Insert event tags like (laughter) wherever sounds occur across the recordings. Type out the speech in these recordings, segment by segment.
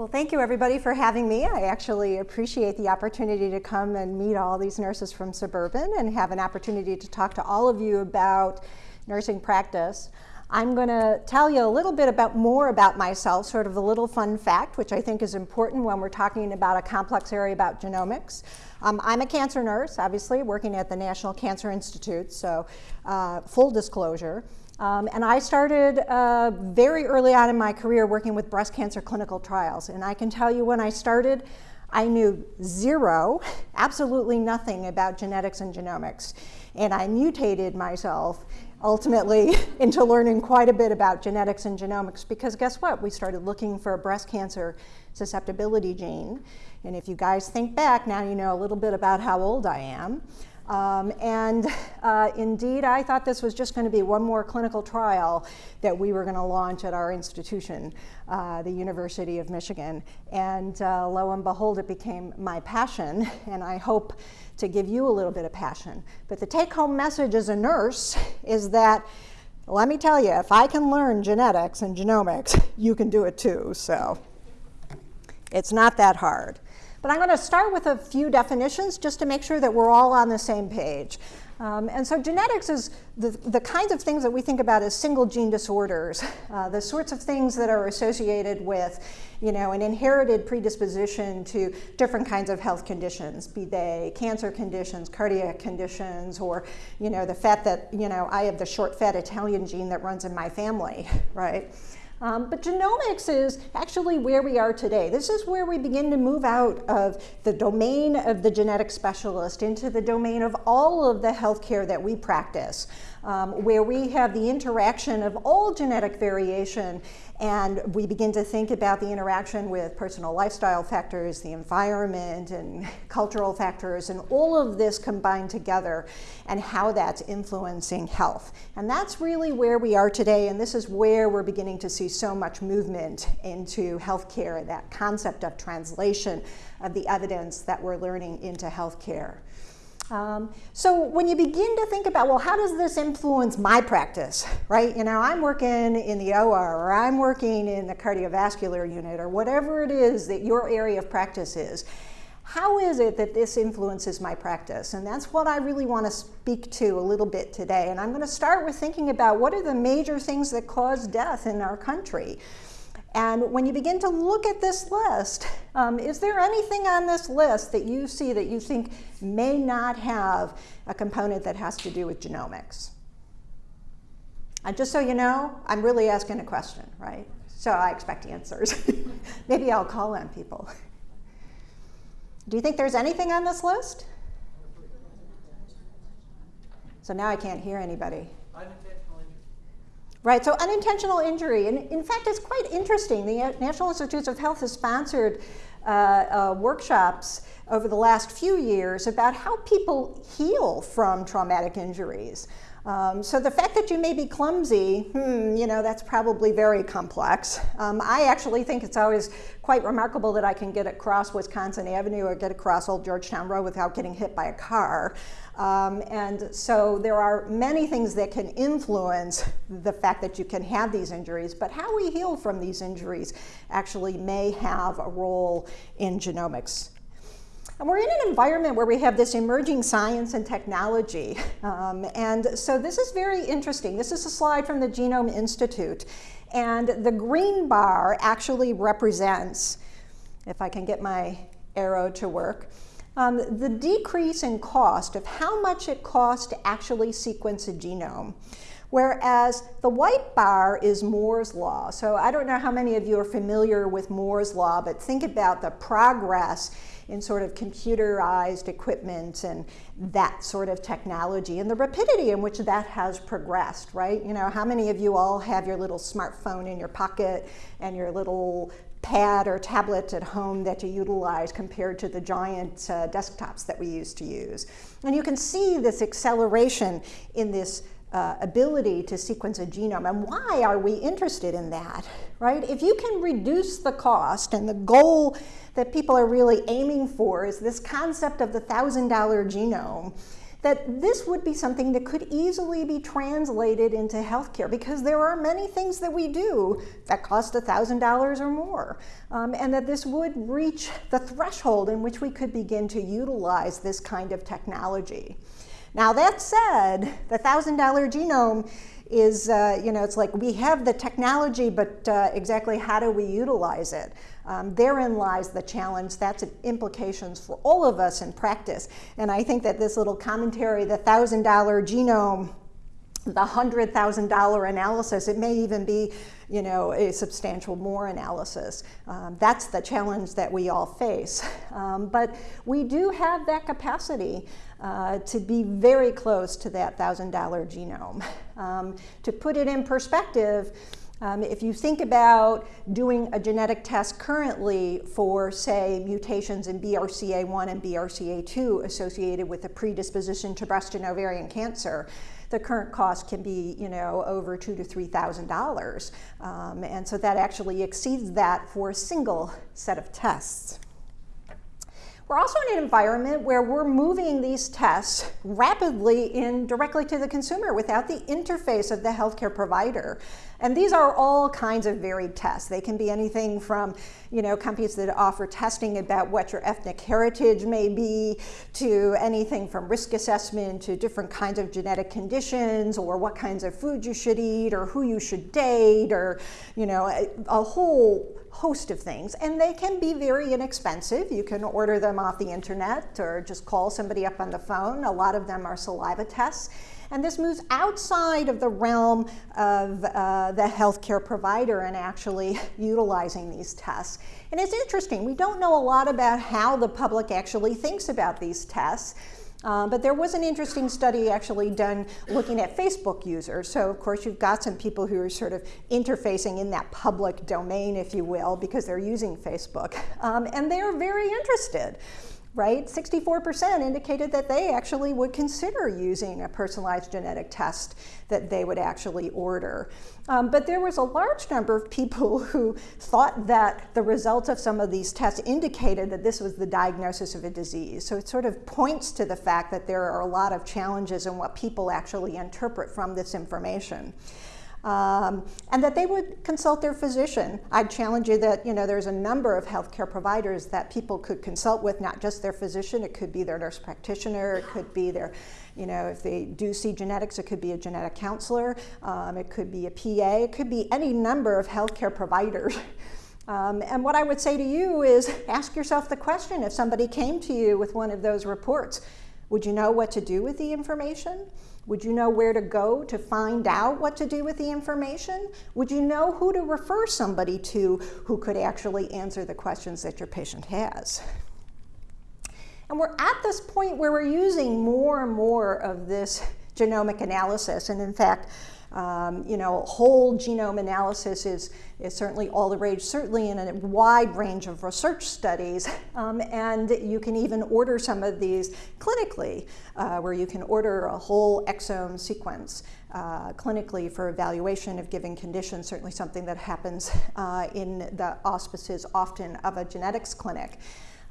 Well, thank you everybody for having me. I actually appreciate the opportunity to come and meet all these nurses from Suburban and have an opportunity to talk to all of you about nursing practice. I'm going to tell you a little bit about more about myself, sort of a little fun fact, which I think is important when we're talking about a complex area about genomics. Um, I'm a cancer nurse, obviously, working at the National Cancer Institute, so uh, full disclosure. Um, and I started uh, very early on in my career working with breast cancer clinical trials. And I can tell you when I started, I knew zero, (laughs) absolutely nothing about genetics and genomics. And I mutated myself ultimately (laughs) into learning quite a bit about genetics and genomics because guess what? We started looking for a breast cancer susceptibility gene. And if you guys think back, now you know a little bit about how old I am. Um, and uh, indeed, I thought this was just going to be one more clinical trial that we were going to launch at our institution, uh, the University of Michigan. And uh, lo and behold, it became my passion, and I hope to give you a little bit of passion. But the take-home message as a nurse is that let me tell you, if I can learn genetics and genomics, you can do it too. So it's not that hard. But I'm going to start with a few definitions just to make sure that we're all on the same page. Um, and so genetics is the, the kinds of things that we think about as single gene disorders, uh, the sorts of things that are associated with you know, an inherited predisposition to different kinds of health conditions, be they cancer conditions, cardiac conditions, or, you know, the fact that, you know, I have the short fat Italian gene that runs in my family, (laughs) right? Um, but genomics is actually where we are today. This is where we begin to move out of the domain of the genetic specialist into the domain of all of the healthcare that we practice, um, where we have the interaction of all genetic variation and we begin to think about the interaction with personal lifestyle factors, the environment and (laughs) cultural factors, and all of this combined together and how that's influencing health. And that's really where we are today, and this is where we're beginning to see so much movement into healthcare, that concept of translation of the evidence that we're learning into healthcare. Um, so when you begin to think about, well, how does this influence my practice, right? You know, I'm working in the OR or I'm working in the cardiovascular unit or whatever it is that your area of practice is. How is it that this influences my practice? And that's what I really want to speak to a little bit today. And I'm going to start with thinking about what are the major things that cause death in our country. And when you begin to look at this list, um, is there anything on this list that you see that you think may not have a component that has to do with genomics? And just so you know, I'm really asking a question, right? So I expect answers. (laughs) Maybe I'll call on people. Do you think there's anything on this list? So now I can't hear anybody. Right, so unintentional injury, and in fact it's quite interesting. The National Institutes of Health has sponsored uh, uh, workshops over the last few years about how people heal from traumatic injuries. Um, so the fact that you may be clumsy, hmm, you know, that's probably very complex. Um, I actually think it's always quite remarkable that I can get across Wisconsin Avenue or get across Old Georgetown Road without getting hit by a car. Um, and so there are many things that can influence the fact that you can have these injuries, but how we heal from these injuries actually may have a role in genomics. And we're in an environment where we have this emerging science and technology. (laughs) Um, and so this is very interesting. This is a slide from the Genome Institute. And the green bar actually represents, if I can get my arrow to work, um, the decrease in cost of how much it costs to actually sequence a genome. Whereas the white bar is Moore's law. So I don't know how many of you are familiar with Moore's law, but think about the progress in sort of computerized equipment and that sort of technology and the rapidity in which that has progressed, right? You know, how many of you all have your little smartphone in your pocket and your little pad or tablet at home that you utilize compared to the giant uh, desktops that we used to use. And you can see this acceleration in this uh, ability to sequence a genome. And why are we interested in that, right? If you can reduce the cost and the goal that people are really aiming for is this concept of the $1,000 genome, that this would be something that could easily be translated into healthcare because there are many things that we do that cost $1,000 or more, um, and that this would reach the threshold in which we could begin to utilize this kind of technology. Now, that said, the $1,000 genome is, uh, you know, it's like we have the technology, but uh, exactly how do we utilize it? Um, therein lies the challenge. That's implications for all of us in practice. And I think that this little commentary, the $1,000 genome, the $100,000 analysis, it may even be you know, a substantial more analysis. Um, that's the challenge that we all face. (laughs) Um, but we do have that capacity uh, to be very close to that $1,000 genome. (laughs) Um, to put it in perspective, um, if you think about doing a genetic test currently for, say, mutations in BRCA1 and BRCA2 associated with a predisposition to breast and ovarian cancer, the current cost can be, you know, over two to three thousand um, dollars, and so that actually exceeds that for a single set of tests. We're also in an environment where we're moving these tests rapidly in directly to the consumer without the interface of the healthcare provider. And these are all kinds of varied tests. They can be anything from, you know, companies that offer testing about what your ethnic heritage may be, to anything from risk assessment to different kinds of genetic conditions, or what kinds of food you should eat, or who you should date, or, you know, a, a whole host of things. And they can be very inexpensive. You can order them off the internet or just call somebody up on the phone. A lot of them are saliva tests. And this moves outside of the realm of uh, the healthcare provider and actually (laughs) utilizing these tests. And it's interesting, we don't know a lot about how the public actually thinks about these tests. Uh, but there was an interesting study actually done looking at Facebook users. So, of course, you've got some people who are sort of interfacing in that public domain, if you will, because they're using Facebook. Um, and they're very interested right? 64% indicated that they actually would consider using a personalized genetic test that they would actually order. Um, but there was a large number of people (laughs) who thought that the results of some of these tests indicated that this was the diagnosis of a disease. So it sort of points to the fact that there are a lot of challenges in what people actually interpret from this information um, and that they would consult their physician. I'd challenge you that you know there's a number of healthcare providers that people could consult with, not just their physician. It could be their nurse practitioner. It could be their, you know, if they do see genetics, it could be a genetic counselor. Um, it could be a PA. It could be any number of healthcare providers. (laughs) Um, and what I would say to you is ask yourself the question if somebody came to you with one of those reports, would you know what to do with the information? Would you know where to go to find out what to do with the information? Would you know who to refer somebody to who could actually answer the questions that your patient has? And we're at this point where we're using more and more of this genomic analysis. And in fact, um, you know, whole genome analysis is, is certainly all the rage, certainly in a wide range of research studies. (laughs) Um, and you can even order some of these clinically, uh, where you can order a whole exome sequence uh, clinically for evaluation of given conditions, certainly something that happens uh, in the auspices often of a genetics clinic.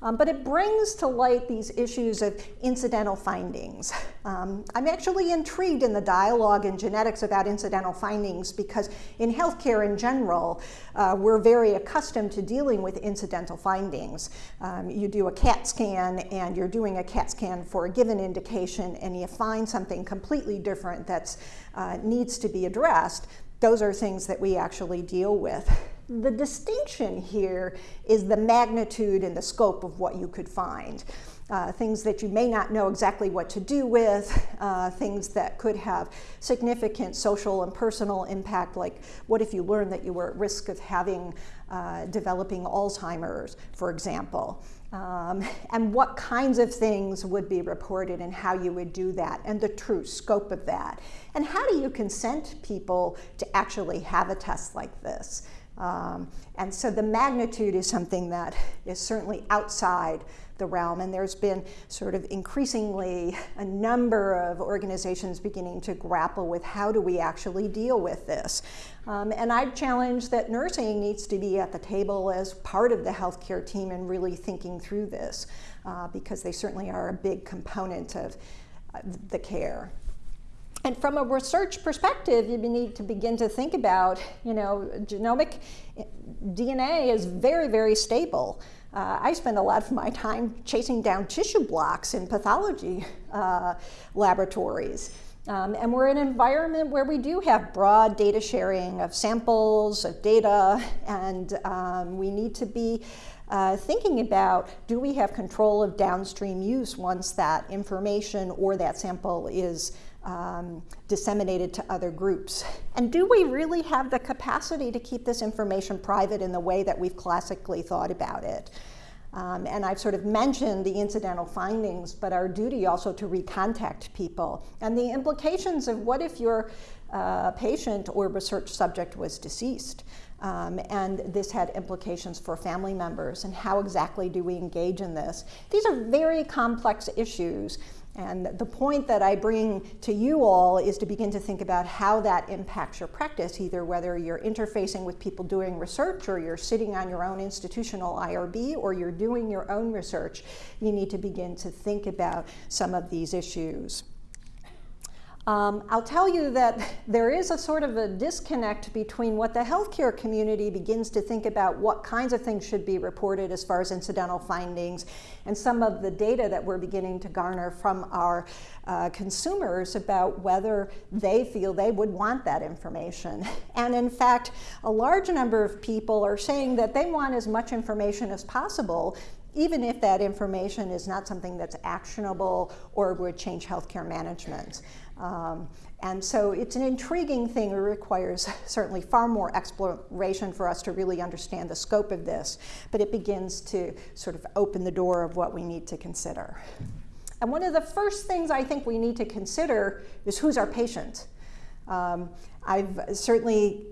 Um, but it brings to light these issues of incidental findings. Um, I'm actually intrigued in the dialogue in genetics about incidental findings because in healthcare in general, uh, we're very accustomed to dealing with incidental findings. Um, you do a CAT scan and you're doing a CAT scan for a given indication and you find something completely different that uh, needs to be addressed. Those are things that we actually deal with. The distinction here is the magnitude and the scope of what you could find. Uh, things that you may not know exactly what to do with, uh, things that could have significant social and personal impact, like what if you learned that you were at risk of having uh, developing Alzheimer's, for example. Um, and what kinds of things would be reported and how you would do that and the true scope of that. And how do you consent people to actually have a test like this? Um, and so the magnitude is something that is certainly outside the realm, and there's been sort of increasingly a number of organizations beginning to grapple with how do we actually deal with this. Um, and I'd challenge that nursing needs to be at the table as part of the healthcare team and really thinking through this, uh, because they certainly are a big component of the care. And from a research perspective, you need to begin to think about, you know, genomic eh, DNA is very, very stable. Uh, I spend a lot of my time chasing down tissue blocks in pathology uh, laboratories. Um, and we're in an environment where we do have broad data sharing of samples, of data, and um, we need to be uh, thinking about do we have control of downstream use once that information or that sample is um, disseminated to other groups? And do we really have the capacity to keep this information private in the way that we've classically thought about it? Um, and I've sort of mentioned the incidental findings, but our duty also to recontact people and the implications of what if your uh, patient or research subject was deceased. Um, and this had implications for family members and how exactly do we engage in this. These are very complex issues and the point that I bring to you all is to begin to think about how that impacts your practice, either whether you're interfacing with people doing research or you're sitting on your own institutional IRB or you're doing your own research. You need to begin to think about some of these issues. Um, I'll tell you that (laughs) there is a sort of a disconnect between what the healthcare community begins to think about what kinds of things should be reported as far as incidental findings and some of the data that we're beginning to garner from our uh, consumers about whether they feel they would want that information. (laughs) And in fact, a large number of people are saying that they want as much information as possible even if that information is not something that's actionable or would change healthcare management. Um, and so it's an intriguing thing. It requires (laughs) certainly far more exploration for us to really understand the scope of this, but it begins to sort of open the door of what we need to consider. And one of the first things I think we need to consider is who's our patient. Um, I've certainly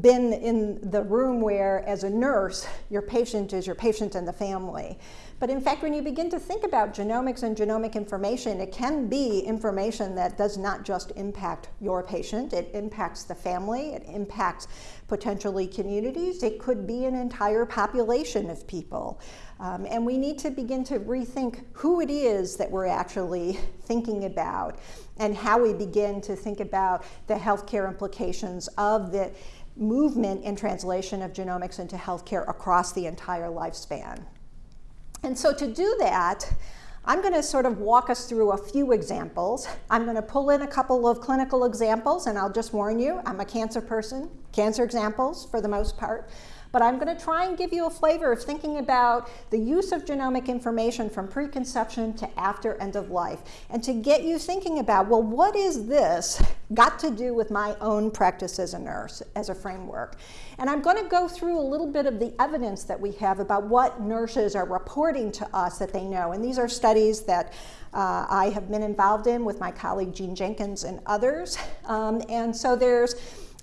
been in the room where, as a nurse, your patient is your patient and the family. But in fact, when you begin to think about genomics and genomic information, it can be information that does not just impact your patient, it impacts the family, it impacts potentially communities, it could be an entire population of people. Um, and we need to begin to rethink who it is that we're actually (laughs) thinking about and how we begin to think about the healthcare implications of the movement and translation of genomics into healthcare across the entire lifespan. And so to do that, I'm going to sort of walk us through a few examples. I'm going to pull in a couple of clinical examples, and I'll just warn you, I'm a cancer person, cancer examples for the most part but I'm going to try and give you a flavor of thinking about the use of genomic information from preconception to after end of life, and to get you thinking about, well, what is this got to do with my own practice as a nurse, as a framework? And I'm going to go through a little bit of the evidence that we have about what nurses are reporting to us that they know. And these are studies that uh, I have been involved in with my colleague Jean Jenkins and others. Um, and so there's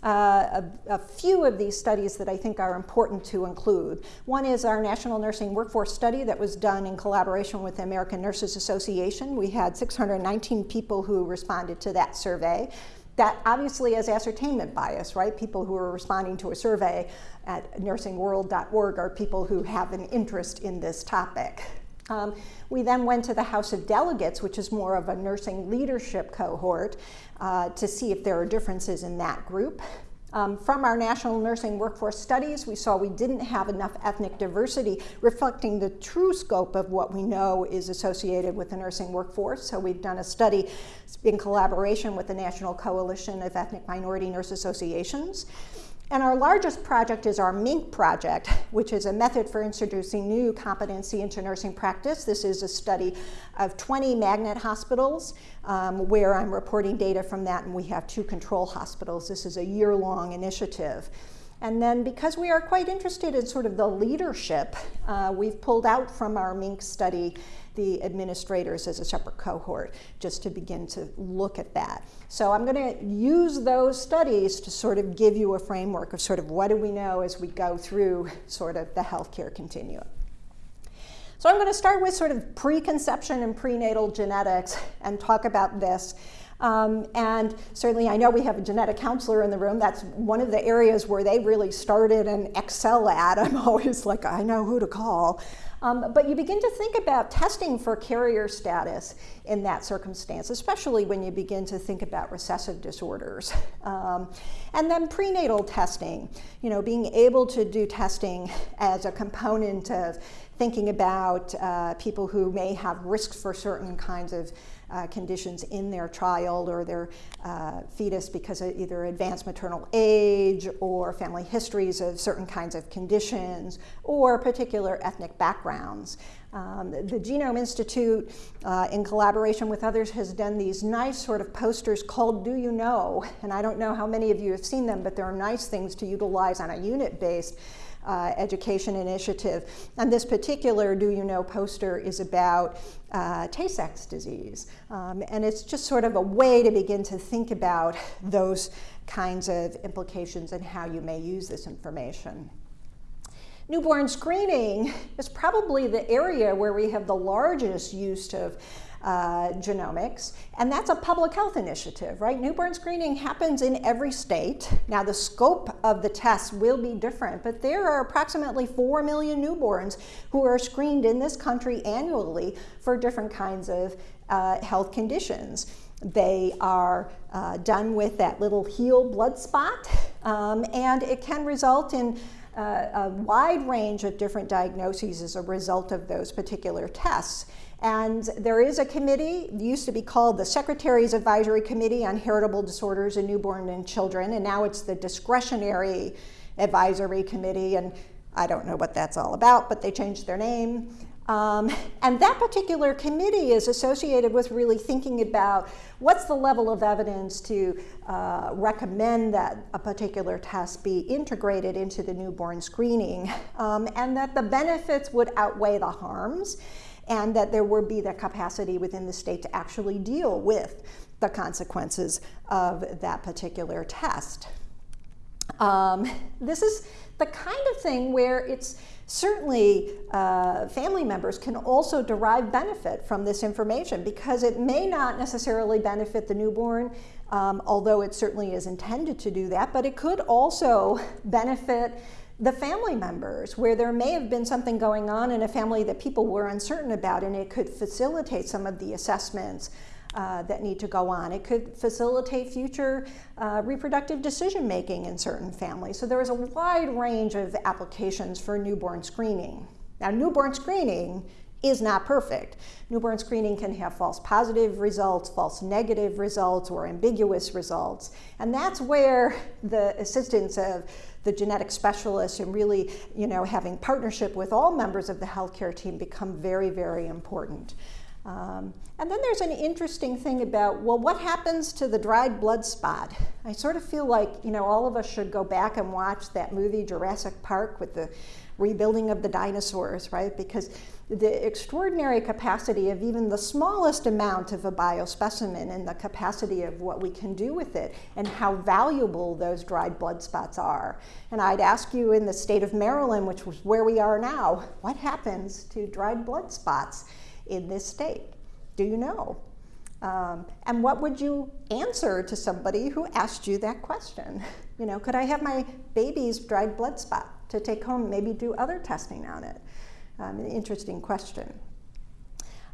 uh, a, a, few of these studies that I think are important to include. One is our National Nursing Workforce Study that was done in collaboration with the American Nurses Association. We had 619 people who responded to that survey. That obviously has ascertainment bias, right? People who are responding to a survey at nursingworld.org are people who have an interest in this topic. Um, we then went to the House of Delegates, which is more of a nursing leadership cohort, uh, to see if there are differences in that group. Um, from our national nursing workforce studies, we saw we didn't have enough ethnic diversity reflecting the true scope of what we know is associated with the nursing workforce. So we've done a study in collaboration with the National Coalition of Ethnic Minority Nurse Associations. And our largest project is our MINC project, which is a method for introducing new competency into nursing practice. This is a study of 20 magnet hospitals um, where I'm reporting data from that, and we have two control hospitals. This is a year-long initiative. And then because we are quite interested in sort of the leadership, uh, we've pulled out from our MINC study the administrators as a separate cohort just to begin to look at that. So I'm going to use those studies to sort of give you a framework of sort of what do we know as we go through sort of the healthcare continuum. So I'm going to start with sort of preconception and prenatal genetics and talk about this. Um, and certainly I know we have a genetic counselor in the room. That's one of the areas where they really started and excel at. I'm (laughs) always like, I know who to call. Um, but you begin to think about testing for carrier status in that circumstance, especially when you begin to think about recessive disorders. (laughs) Um, and then prenatal testing, you know, being able to do testing as a component of thinking about uh, people who may have risks for certain kinds of uh, conditions in their child or their uh, fetus because of either advanced maternal age or family histories of certain kinds of conditions or particular ethnic backgrounds. Um, the Genome Institute, uh, in collaboration with others, has done these nice sort of posters called Do You Know? And I don't know how many of you have seen them, but they're nice things to utilize on a unit-based uh, education initiative. And this particular Do You Know poster is about uh, Tay-Sachs disease. Um, and it's just sort of a way to begin to think about (laughs) those kinds of implications and how you may use this information. Newborn screening is probably the area where we have the largest use of uh, genomics, and that's a public health initiative, right? Newborn screening happens in every state. Now, the scope of the tests will be different, but there are approximately 4 million newborns who are screened in this country annually for different kinds of uh, health conditions. They are uh, done with that little heel blood spot, um, and it can result in uh, a wide range of different diagnoses as a result of those particular tests. And there is a committee, used to be called the Secretary's Advisory Committee on Heritable Disorders in Newborn and Children, and now it's the Discretionary Advisory Committee, and I don't know what that's all about, but they changed their name. Um, and that particular committee is associated with really thinking about what's the level of evidence to uh, recommend that a particular test be integrated into the newborn screening, um, and that the benefits would outweigh the harms and that there would be the capacity within the state to actually deal with the consequences of that particular test. Um, this is the kind of thing where it's certainly uh, family members can also derive benefit from this information because it may not necessarily benefit the newborn, um, although it certainly is intended to do that, but it could also benefit the family members where there may have been something going on in a family that people were uncertain about and it could facilitate some of the assessments uh, that need to go on. It could facilitate future uh, reproductive decision making in certain families. So there is a wide range of applications for newborn screening. Now newborn screening is not perfect. Newborn screening can have false positive results, false negative results, or ambiguous results. And that's where the assistance of the genetic specialists and really, you know, having partnership with all members of the healthcare team become very, very important. Um, and then there's an interesting thing about, well, what happens to the dried blood spot? I sort of feel like, you know, all of us should go back and watch that movie Jurassic Park with the rebuilding of the dinosaurs, right? Because the extraordinary capacity of even the smallest amount of a biospecimen and the capacity of what we can do with it and how valuable those dried blood spots are. And I'd ask you in the state of Maryland, which was where we are now, what happens to dried blood spots in this state? Do you know? Um, and what would you answer to somebody who asked you that question? You know, could I have my baby's dried blood spot to take home, maybe do other testing on it? Um, an interesting question.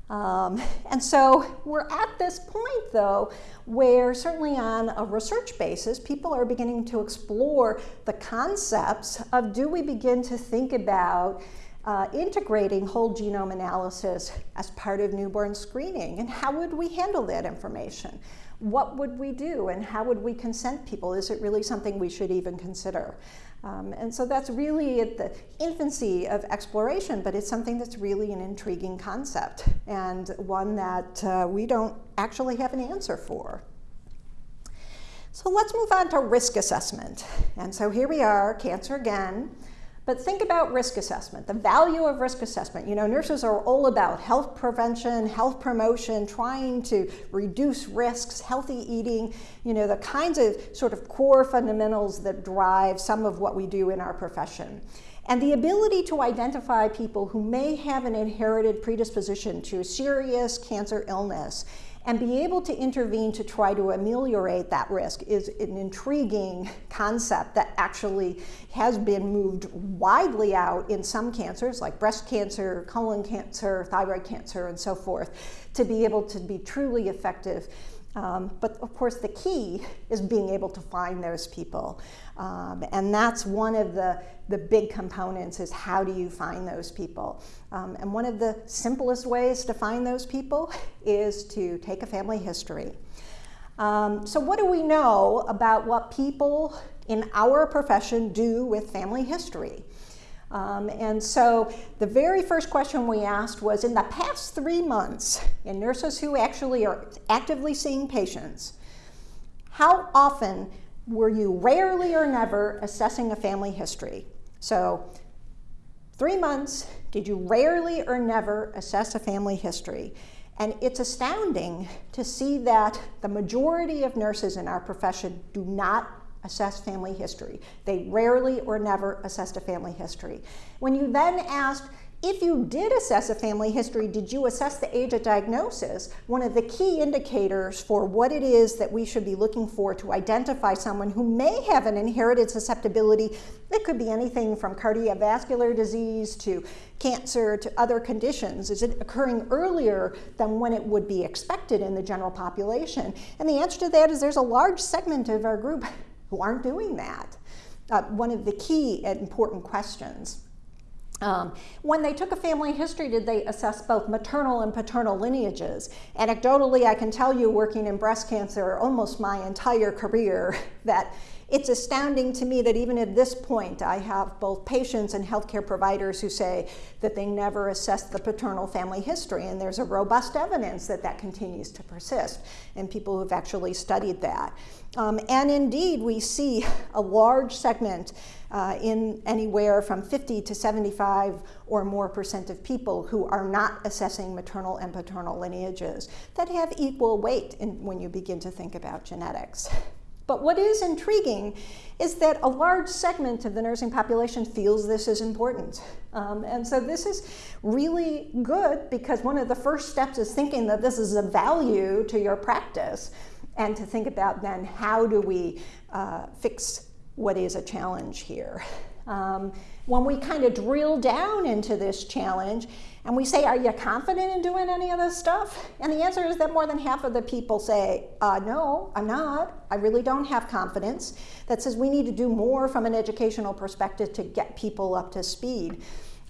Um, (laughs) and so we're at this point, though, where certainly on a research basis, people are beginning to explore the concepts of do we begin to think about uh, integrating whole genome analysis as part of newborn screening, and how would we handle that information? What would we do, and how would we consent people? Is it really something we should even consider? Um, and so that's really at the infancy of exploration, but it's something that's really an intriguing concept and one that uh, we don't actually have an answer for. So let's move on to risk assessment. And so here we are, cancer again. But think about risk assessment, the value of risk assessment. You know, nurses are all about health prevention, health promotion, trying to reduce risks, healthy eating, you know, the kinds of sort of core fundamentals that drive some of what we do in our profession. And the ability to identify people who may have an inherited predisposition to serious cancer illness and be able to intervene to try to ameliorate that risk is an intriguing (laughs) concept that actually has been moved widely out in some cancers like breast cancer, colon cancer, thyroid cancer, and so forth, to be able to be truly effective um, but of course, the key (laughs) is being able to find those people. Um, and that's one of the, the big components is how do you find those people? Um, and one of the simplest ways to find those people (laughs) is to take a family history. Um, so what do we know about what people in our profession do with family history? Um, and so the very first question we asked was, in the past three months, in nurses who actually are actively seeing patients, how often were you rarely or never assessing a family history? So three months, did you rarely or never assess a family history? And it's astounding to see that the majority of nurses in our profession do not assess family history. They rarely or never assessed a family history. When you then asked, if you did assess a family history, did you assess the age of diagnosis? One of the key indicators for what it is that we should be looking for to identify someone who may have an inherited susceptibility. It could be anything from cardiovascular disease to cancer to other conditions. Is it occurring earlier than when it would be expected in the general population? And the answer to that is there's a large segment of our group who aren't doing that. Uh, one of the key and important questions. Um, when they took a family history, did they assess both maternal and paternal lineages? Anecdotally, I can tell you, working in breast cancer almost my entire career, (laughs) that it's astounding to me that even at this point, I have both patients and healthcare providers who say that they never assessed the paternal family history, and there's a robust evidence that that continues to persist, and people who've actually studied that. Um, and indeed, we see a large segment uh, in anywhere from 50 to 75 or more percent of people who are not assessing maternal and paternal lineages that have equal weight in, when you begin to think about genetics. But what is intriguing is that a large segment of the nursing population feels this is important. Um, and so this is really good because one of the first steps is thinking that this is a value to your practice and to think about then how do we uh, fix what is a challenge here. Um, when we kind of drill down into this challenge and we say, are you confident in doing any of this stuff? And the answer is that more than half of the people say, uh, no, I'm not. I really don't have confidence. That says we need to do more from an educational perspective to get people up to speed.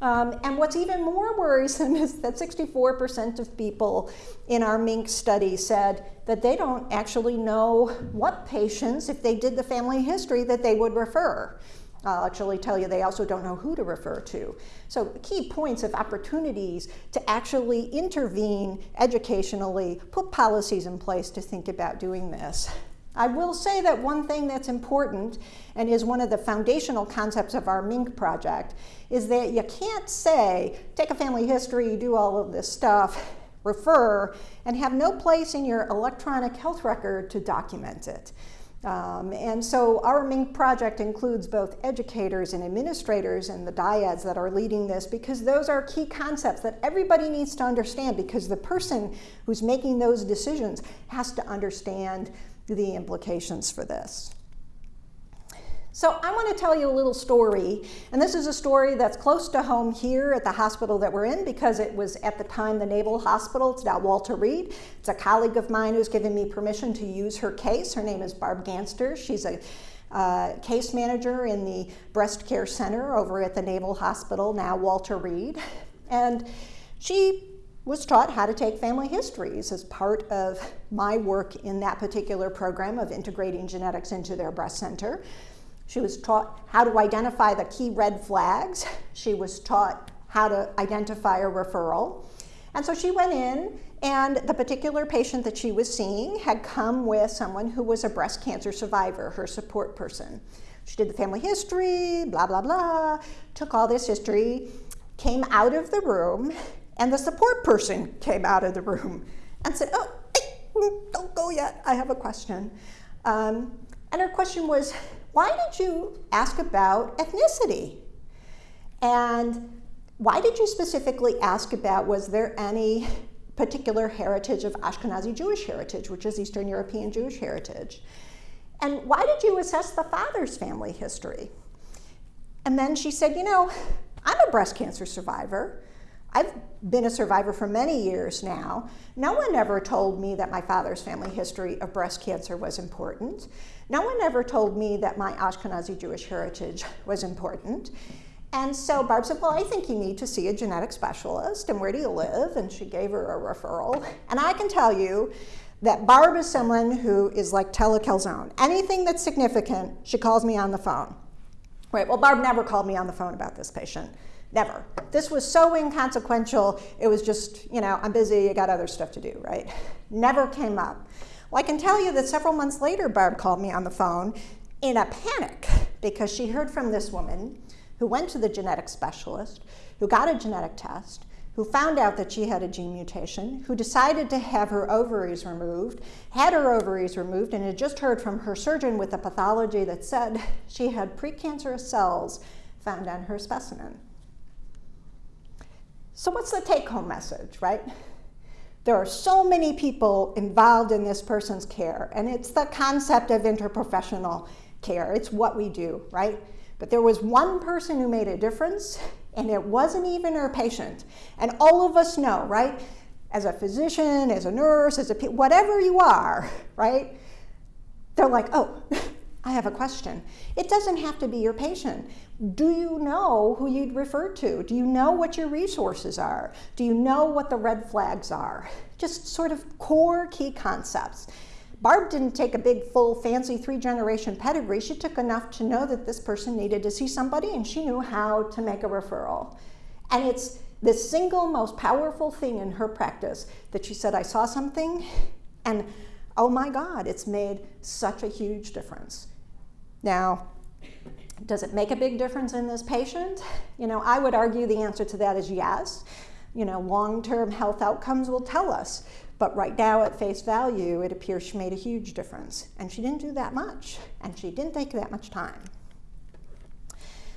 Um, and what's even more worrisome is that 64% of people in our MINC study said that they don't actually know what patients, if they did the family history, that they would refer. Uh, I'll actually tell you they also don't know who to refer to. So key points of opportunities to actually intervene educationally, put policies in place to think about doing this. I will say that one thing that's important and is one of the foundational concepts of our MINC project is that you can't say, take a family history, do all of this stuff, refer, and have no place in your electronic health record to document it. Um, and so our MINC project includes both educators and administrators and the dyads that are leading this because those are key concepts that everybody needs to understand because the person who's making those decisions has to understand the implications for this. So I want to tell you a little story, and this is a story that's close to home here at the hospital that we're in because it was at the time the Naval Hospital. It's now Walter Reed. It's a colleague of mine who's given me permission to use her case. Her name is Barb Ganster. She's a uh, case manager in the breast care center over at the Naval Hospital, now Walter Reed. And she was taught how to take family histories as part of my work in that particular program of integrating genetics into their breast center. She was taught how to identify the key red flags. She was taught how to identify a referral. And so she went in, and the particular patient that she was seeing had come with someone who was a breast cancer survivor, her support person. She did the family history, blah, blah, blah, took all this history, came out of the room, and the support person came out of the room and said, Oh, don't go yet, I have a question. Um, and her question was, why did you ask about ethnicity? And why did you specifically ask about was there any particular heritage of Ashkenazi Jewish heritage, which is Eastern European Jewish heritage. And why did you assess the father's family history? And then she said, You know, I'm a breast cancer survivor. I've been a survivor for many years now. No one ever told me that my father's family history of breast cancer was important. No one ever told me that my Ashkenazi Jewish heritage (laughs) was important. And so Barb said, Well, I think you need to see a genetic specialist. And where do you live? And she gave her a referral. And I can tell you that Barb is someone who is like telecalzone. Anything that's significant, she calls me on the phone. Right, well, Barb never called me on the phone about this patient. Never. This was so inconsequential, it was just, you know, I'm busy, you got other stuff to do, right? Never came up. Well, I can tell you that several months later, Barb called me on the phone in a panic because she heard from this woman who went to the genetic specialist, who got a genetic test, who found out that she had a gene mutation, who decided to have her ovaries removed, had her ovaries removed, and had just heard from her surgeon with a pathology that said she had precancerous cells found on her specimen. So, what's the take home message, right? There are so many people involved in this person's care, and it's the concept of interprofessional care. It's what we do, right? But there was one person who made a difference, and it wasn't even her patient. And all of us know, right? As a physician, as a nurse, as a whatever you are, (laughs) right? They're like, oh, (laughs) I have a question. It doesn't have to be your patient. Do you know who you'd refer to? Do you know what your resources are? Do you know what the red flags are? Just sort of core key concepts. Barb didn't take a big, full, fancy three generation pedigree. She took enough to know that this person needed to see somebody and she knew how to make a referral. And it's the single most powerful thing in her practice that she said, I saw something and oh my God, it's made such a huge difference. Now, does it make a big difference in this patient? (laughs) You know, I would argue the answer to that is yes. You know, long term health outcomes will tell us. But right now, at face value, it appears she made a huge difference. And she didn't do that much, and she didn't take that much time.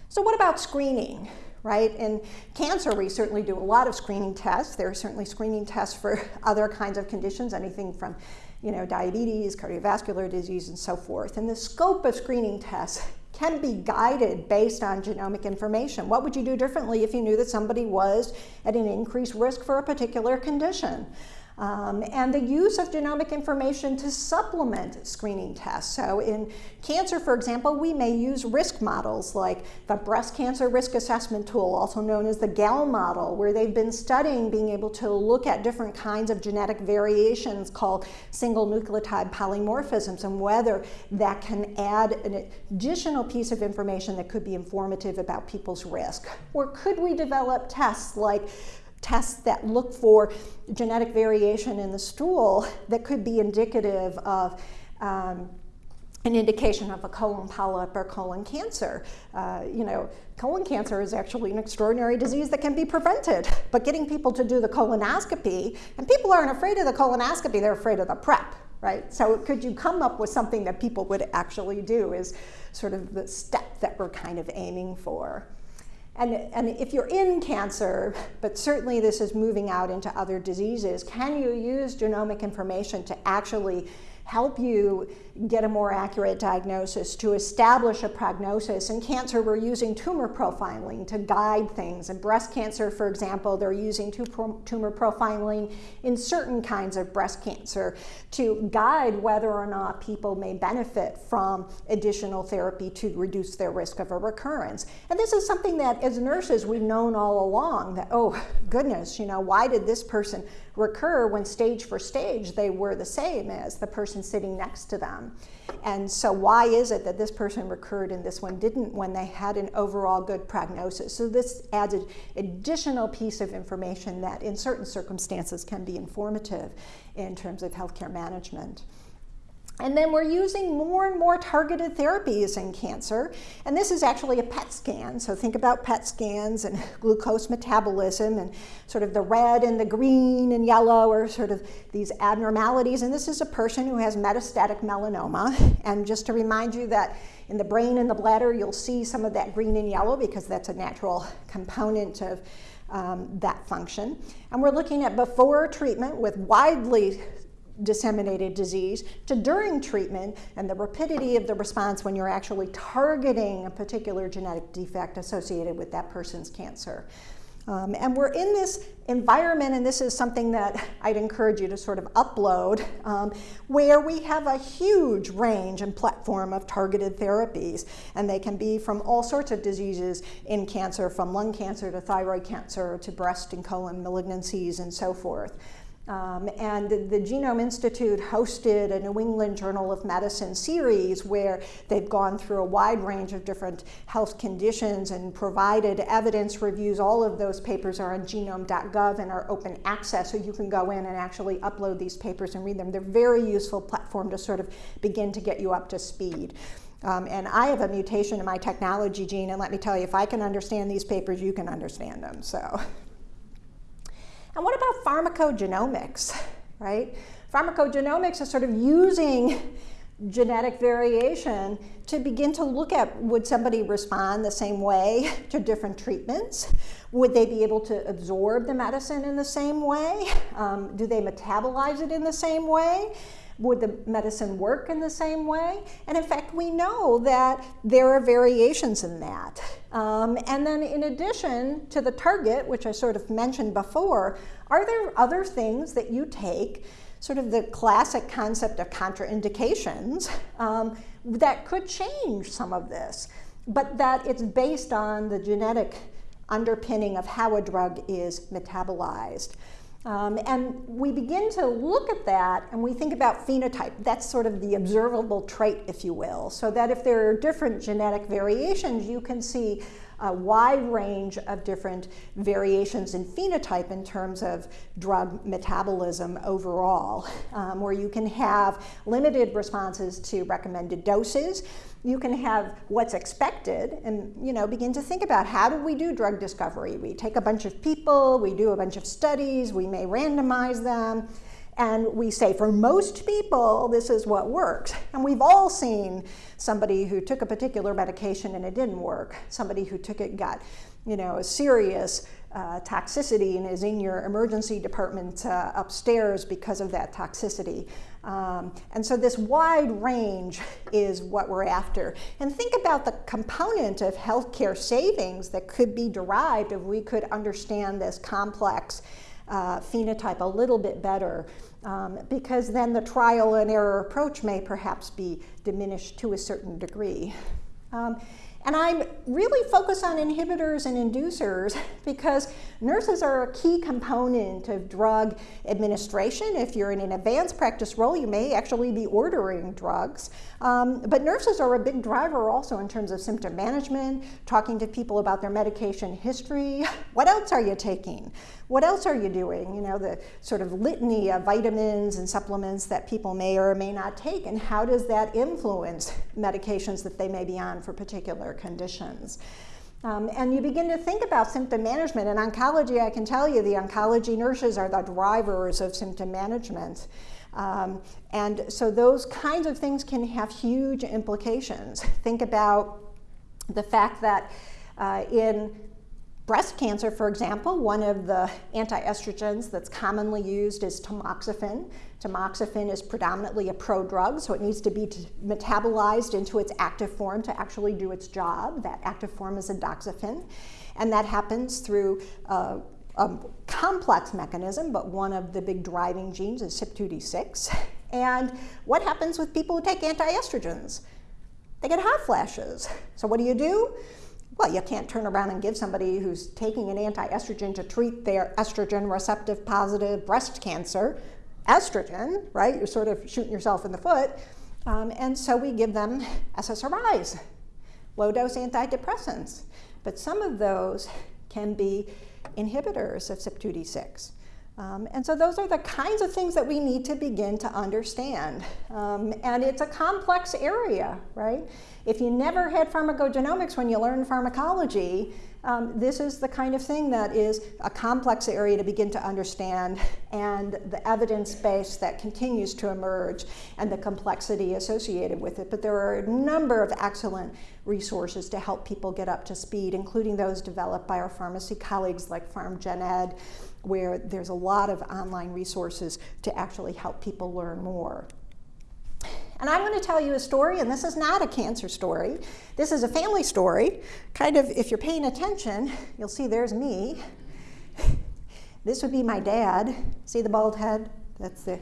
So, what about screening? Right? In cancer, we certainly do a lot of screening tests. There are certainly screening tests for (laughs) other kinds of conditions, anything from you know, diabetes, cardiovascular disease, and so forth. And the scope of screening tests can be guided based on genomic information. What would you do differently if you knew that somebody was at an increased risk for a particular condition? Um, and the use of genomic information to supplement screening tests. So in cancer, for example, we may use risk models like the Breast Cancer Risk Assessment Tool, also known as the Gail model, where they've been studying being able to look at different kinds of genetic variations called single nucleotide polymorphisms and whether that can add an additional piece of information that could be informative about people's risk. Or could we develop tests like tests that look for genetic variation in the stool that could be indicative of um, an indication of a colon polyp or colon cancer. Uh, you know, colon cancer is actually an extraordinary disease that can be prevented, but getting people to do the colonoscopy, and people aren't afraid of the colonoscopy, they're afraid of the prep, right? So could you come up with something that people would actually do is sort of the step that we're kind of aiming for. And, and if you're in cancer, but certainly this is moving out into other diseases, can you use genomic information to actually help you get a more accurate diagnosis, to establish a prognosis. In cancer, we're using tumor profiling to guide things. In breast cancer, for example, they're using tumor profiling in certain kinds of breast cancer to guide whether or not people may benefit from additional therapy to reduce their risk of a recurrence. And this is something that as nurses we've known all along that, oh goodness, you know, why did this person recur when stage for stage they were the same as the person sitting next to them. And so, why is it that this person recurred and this one didn't when they had an overall good prognosis? So, this adds an additional piece of information that, in certain circumstances, can be informative in terms of healthcare management. And then we're using more and more targeted therapies in cancer. And this is actually a PET scan. So think about PET scans and (laughs) glucose metabolism and sort of the red and the green and yellow are sort of these abnormalities. And this is a person who has metastatic melanoma. (laughs) And just to remind you that In the brain and the bladder, you'll see some of that green and yellow because that's a natural component of um, that function. And we're looking at before treatment with widely disseminated disease to during treatment and the rapidity of the response when you're actually targeting a particular genetic defect associated with that person's cancer. Um, and we're in this environment, and this is something that I'd encourage you to sort of upload, um, where we have a huge range and platform of targeted therapies. And they can be from all sorts of diseases in cancer, from lung cancer to thyroid cancer to breast and colon malignancies and so forth. Um, and the Genome Institute hosted a New England Journal of Medicine series where they've gone through a wide range of different health conditions and provided evidence reviews. All of those papers are on genome.gov and are open access, so you can go in and actually upload these papers and read them. They're very useful platform to sort of begin to get you up to speed. Um, and I have a mutation in my technology gene, and let me tell you, if I can understand these papers, you can understand them. So. (laughs) And what about pharmacogenomics, right? Pharmacogenomics is sort of using genetic variation to begin to look at would somebody respond the same way to different treatments? Would they be able to absorb the medicine in the same way? Um, do they metabolize it in the same way? Would the medicine work in the same way? And in fact, we know that there are variations in that. Um, and then in addition to the target, which I sort of mentioned before, are there other things that you take, sort of the classic concept of contraindications, um, that could change some of this, but that it's based on the genetic underpinning of how a drug is metabolized. Um, and we begin to look at that and we think about phenotype. That's sort of the observable trait, if you will. So that if there are different genetic variations, you can see a wide range of different variations in phenotype in terms of drug metabolism overall, um, where you can have limited responses to recommended doses. You can have what's expected and you know begin to think about how do we do drug discovery? We take a bunch of people, we do a bunch of studies, we may randomize them, and we say for most people, this is what works. And we've all seen somebody who took a particular medication and it didn't work, somebody who took it got you know, a serious uh, toxicity and is in your emergency department uh, upstairs because of that toxicity. Um, and so this wide range is what we're after. And think about the component of healthcare savings that could be derived if we could understand this complex uh, phenotype a little bit better um, because then the trial and error approach may perhaps be diminished to a certain degree. Um, and I'm really focused on inhibitors and inducers (laughs) because nurses are a key component of drug administration. If you're in an advanced practice role, you may actually be ordering drugs. Um, but nurses are a big driver also in terms of symptom management, talking to people about their medication history. (laughs) What else are you taking? What else are you doing? You know, the sort of litany of vitamins and supplements that people may or may not take, and how does that influence medications that they may be on for particular conditions? Um, and you begin to think about symptom management. In oncology, I can tell you the oncology nurses are the drivers of symptom management. Um, and so those kinds of things can have huge implications. Think about the fact that uh, in breast cancer, for example, one of the anti-estrogens that's commonly used is tamoxifen. Tamoxifen is predominantly a prodrug, so it needs to be metabolized into its active form to actually do its job. That active form is endoxifen, and that happens through uh, a complex mechanism, but one of the big driving genes is CYP2D6. And what happens with people who take anti-estrogens? They get hot flashes. So what do you do? Well, you can't turn around and give somebody who's taking an anti-estrogen to treat their estrogen receptive positive breast cancer estrogen, right? You're sort of shooting yourself in the foot. Um, and so we give them SSRIs, low dose antidepressants. But some of those can be inhibitors of CYP2D6. Um, and so those are the kinds of things that we need to begin to understand. Um, and it's a complex area, right? If you never had pharmacogenomics when you learned pharmacology, um, this is the kind of thing that is a complex area to begin to understand and the evidence base that continues to emerge and the complexity associated with it. But there are a number of excellent resources to help people get up to speed, including those developed by our pharmacy colleagues like PharmGenEd, where there's a lot of online resources to actually help people learn more. And I'm going to tell you a story, and this is not a cancer story. This is a family story. Kind of, if you're paying attention, you'll see there's me. This would be my dad. See the bald head? That's the,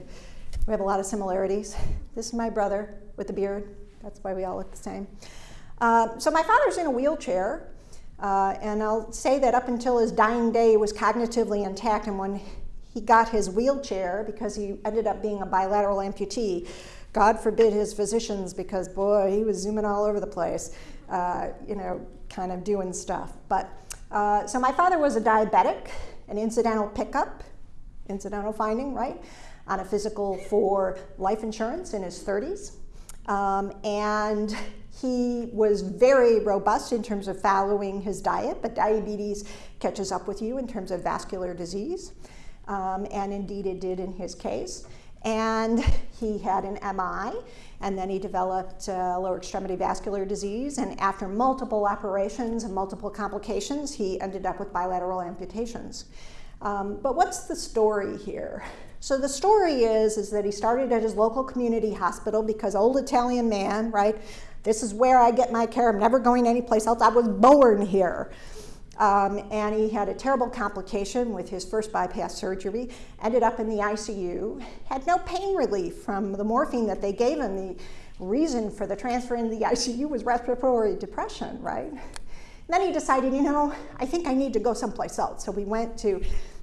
we have a lot of similarities. This is my brother with the beard. That's why we all look the same. Uh, so my father's in a wheelchair, uh, and I'll say that up until his dying day, he was cognitively intact, and when he got his wheelchair, because he ended up being a bilateral amputee, God forbid his physicians, because boy, he was zooming all over the place, uh, you know, kind of doing stuff. But uh, so my father was a diabetic, an incidental pickup, incidental finding, right, on a physical for life insurance in his 30s. Um, and he was very robust in terms of following his diet, but diabetes catches up with you in terms of vascular disease. Um, and indeed it did in his case. And he had an MI, and then he developed uh, lower extremity vascular disease. And after multiple operations and multiple complications, he ended up with bilateral amputations. Um, but what's the story here? So the story is, is that he started at his local community hospital because old Italian man, right? This is where I get my care. I'm never going anyplace else. I was born here. Um, and he had a terrible complication with his first bypass surgery, ended up in the ICU, had no pain relief from the morphine that they gave him. The reason for the transfer into the ICU was respiratory depression, right? And then he decided, you know, I think I need to go someplace else. So we went to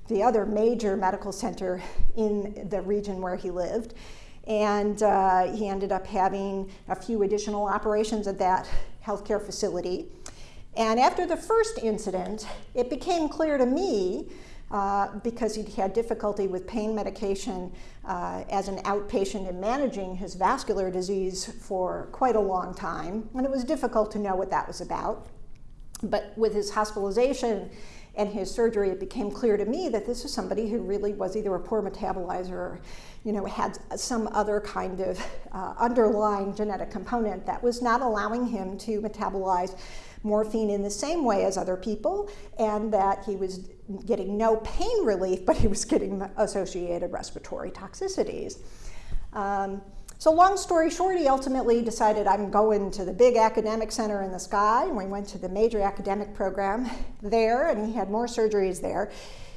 the other major medical center in the region where he lived. And uh, he ended up having a few additional operations at that healthcare facility. And after the first incident, it became clear to me, uh, because he'd had difficulty with pain medication uh, as an outpatient in managing his vascular disease for quite a long time, and it was difficult to know what that was about. But with his hospitalization and his surgery, it became clear to me that this was somebody who really was either a poor metabolizer you know, had some other kind of uh, underlying genetic component that was not allowing him to metabolize morphine in the same way as other people, and that he was getting no pain relief, but he was getting associated respiratory toxicities. Um, so long story short, he ultimately decided I'm going to the big academic center in the sky, and we went to the major academic program there, and he had more surgeries there.